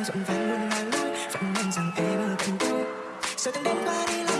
đang rộn vàng luôn là lối vẫn mong rằng em ở cùng tôi. Sao từng đêm qua đi lắm